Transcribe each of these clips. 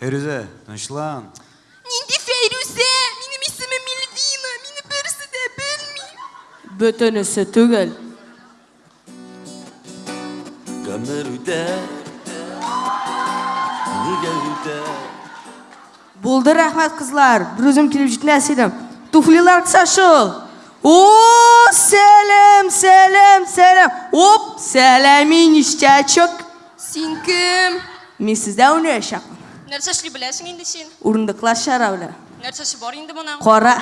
Фәйрүзә, тынычлан. Нинди Фәйрүзә? Минем исемем Мильвина. Мине берсе дә белми. Бөтенесе түгел. Гомер үтә. Нигә үтә? Булды, рәхмәт, кызлар. Бер үзем килеп җитмәс идем. Туфлилар кыса шул. О, сәлам, сәлам, сәлам. Оп, сәлами, ништячок. Син кем? Мин сездә уйнаячакмын. Нәрсә эшли беләсең инде син? Урындыклар чараулы. Нәрсәсе бар инде моның? Кара.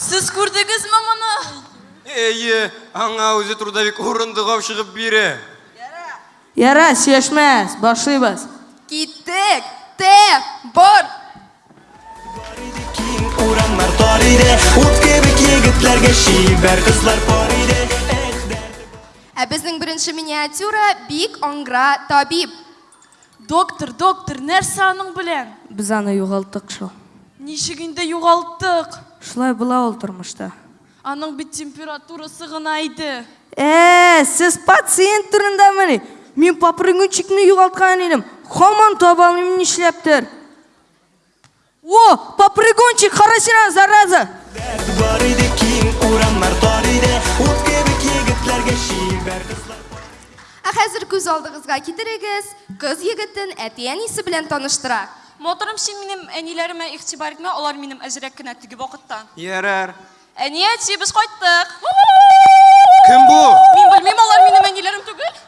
Сез күрдегезме моны? Әйе, аңа үзе трудовик урындыгау чыгып бирә. Ярар, сөйләшмәс, башлыйбыз. Киттек! Те! Бор! Бар иде киң урамнар тар иде, ут кебек егетләргә чибәр кызлар пар иде, эх дәрте бар. Ә безнең беренче миниатюра бик аңгыра, табиб. Доктор, доктор, нәрсә аның белән? Без аны югалттык шул. Ничек инде югалттык? Шулай була ул тормышта. Аның бит температурасы гына иде. Ә-ә, сез пациент турындамыни? Мин попрыгунчикны югалткан идем, хаман таба алмыйм нишләптер. О, попрыгунчик, кара син аны, зараза! Бар иде киң урамнар тар иде, ут кебек егетләргә чибәр кызлар. Ә хәзер күз алдыгызга китерегез, кыз егетен әти-әнисе белән таныштыра. Матурым, син минем әниләремә игътибар итмә, алар минем әзерәк кенә теге вакытта. Ярар. Әни, әти, без кайттык. Кем бу? Мин белмим, алар минем әниләрем түгел.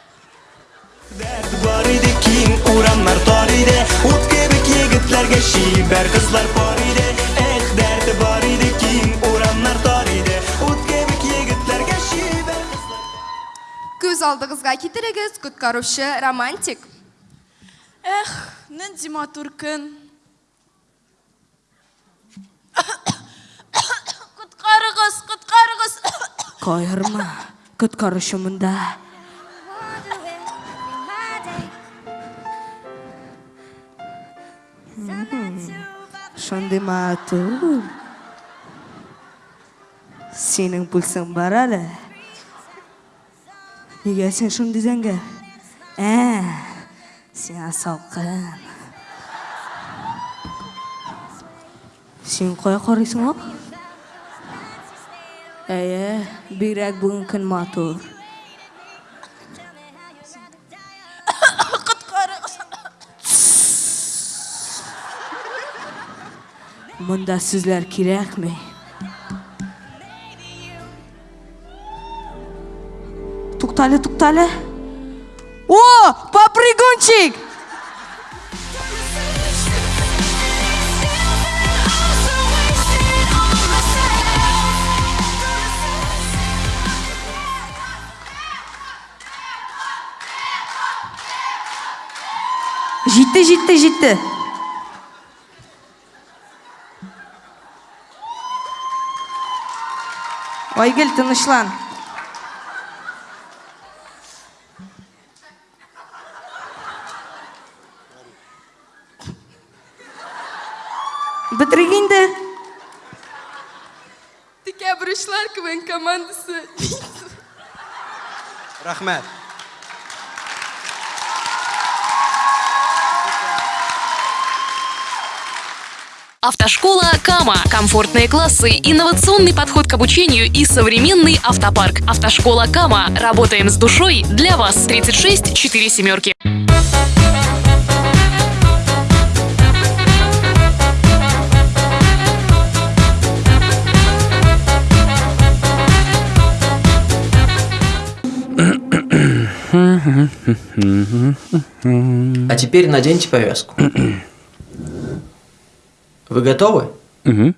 Дәрт бар иде, киң урамнар тар иде, ут кебек егетләргә чибәр кызлар пар иде. Эх, дәрт бар иде, киң урамнар тар иде, ут кебек егетләргә чибәр кызлар. Күз алдыгызга китерегез, коткаручы романтик. Эх, нинди матур көн. Коткарыгыз, коткарыгыз. Кайгырма, коткаручы монда. Шундый матур. Синең пульсың бар әле. Нигә син шундый зәңгәр? Ә, сиңа салкын. Син кая карыйсың ак? Әйе, бигрәк бүген көн матур. Монда сүзләр кирәкми. Туктале, туктале. О, попрыгунчик! Җитте, җитте, җитте. Айгел, тынычлан. Бетерик инде. Ти кәбр командасы. Рахмәт. Автошкола «Кама». Комфортные классы, инновационный подход к обучению и современный автопарк. Автошкола «Кама». Работаем с душой для вас. 36 4 семерки. А теперь наденьте повязку. Вы готовы? Угу.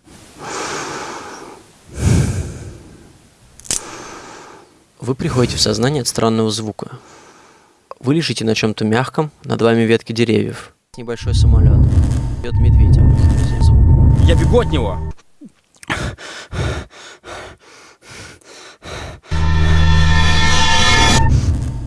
Вы приходите в сознание от странного звука. Вы лежите на чем-то мягком, над вами ветки деревьев. Небольшой самолет. Идет медведь. Я бегу от него!